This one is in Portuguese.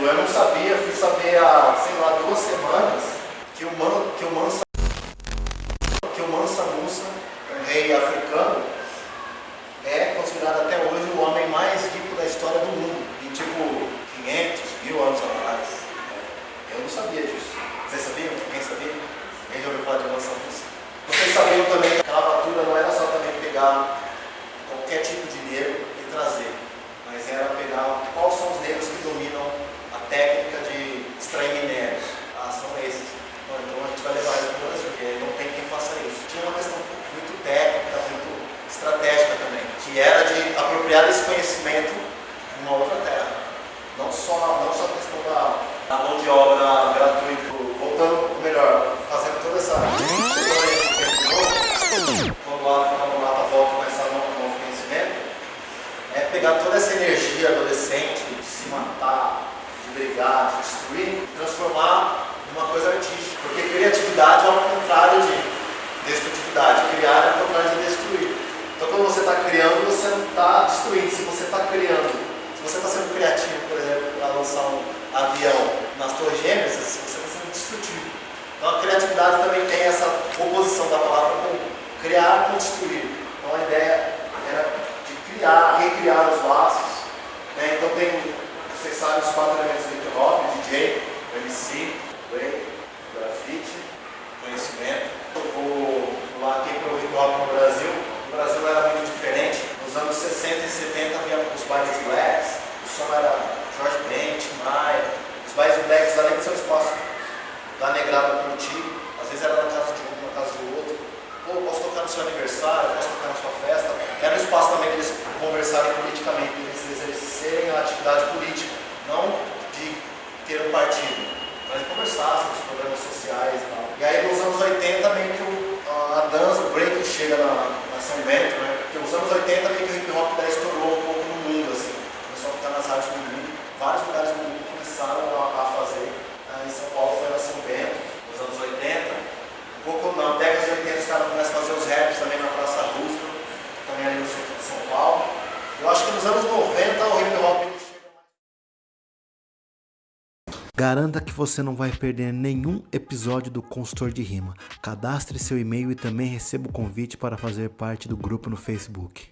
exemplo, eu não sabia, fui saber há, sei lá, duas semanas que o, Man, que o Mansa que o Mansa Musa, um rei africano, é considerado até hoje o homem mais rico da história do mundo. Em tipo 500, mil anos atrás. Eu não sabia disso. Vocês sabiam? Quem sabia? Quem já ouviu falar de Mansa Musa? Vocês sabiam também que a lavatura não era só também pegar qualquer tipo de negro e trazer, mas era pegar quais são os negros que dominam técnica de extrair minérios. Ah, são esses. Bom, então a gente vai levar isso para o Brasil, porque não tem quem faça isso. Tinha uma questão muito técnica, muito estratégica também, que era de apropriar esse conhecimento de uma outra terra. Não só, não só a questão da, da mão de obra gratuita, voltando, ou melhor, fazendo toda essa. Quando a África Mulata volta com esse novo conhecimento, é pegar toda essa energia adolescente de se matar, brigar, de destruir, transformar numa coisa artística. Porque criatividade é ao contrário de destrutividade. Criar é ao contrário de destruir. Então quando você está criando, você não está destruindo. Se você está criando, se você está sendo criativo, por exemplo, para lançar um avião nas torres gêmeas, você está sendo destrutivo. Então a criatividade também tem essa oposição da palavra com criar com destruir. Então a ideia era de criar, recriar os laços. Né? Então tem, vocês sabem, os quatro elementos do hip hop, DJ, MC, Way, grafite, conhecimento. Eu vou pular aqui para o hip hop no Brasil. O Brasil era muito diferente. Nos anos 60 e 70 havia os bailes blacks, o som era George Ben, Tim Maia. Os bailes blacks, além de ser um espaço da negrada curtir, às vezes era na casa de um, na casa do outro. Pô, posso tocar no seu aniversário, posso tocar na sua festa. Era um espaço também de eles conversarem politicamente, eles exercerem a atividade política, não de ter um partido, mas de conversar sobre os problemas sociais e tal. E aí nos anos 80 meio que a dança, o break chega na, na São Bento, né? Porque nos anos 80 meio que o hip hop daí estourou um pouco no mundo, assim. Começou a ficar nas rádios do mundo. Vários lugares do mundo começaram a, a fazer. Aí em São Paulo foi na São Bento, nos anos 80. Um pouco na década de 80 os caras começam a fazer os raps também na Praça Roosevelt, também ali no centro de São Paulo. Eu acho que nos anos 90 o hip hop ele chega mais. Garanta que você não vai perder nenhum episódio do Consultor de Rima. Cadastre seu e-mail e também receba o convite para fazer parte do grupo no Facebook.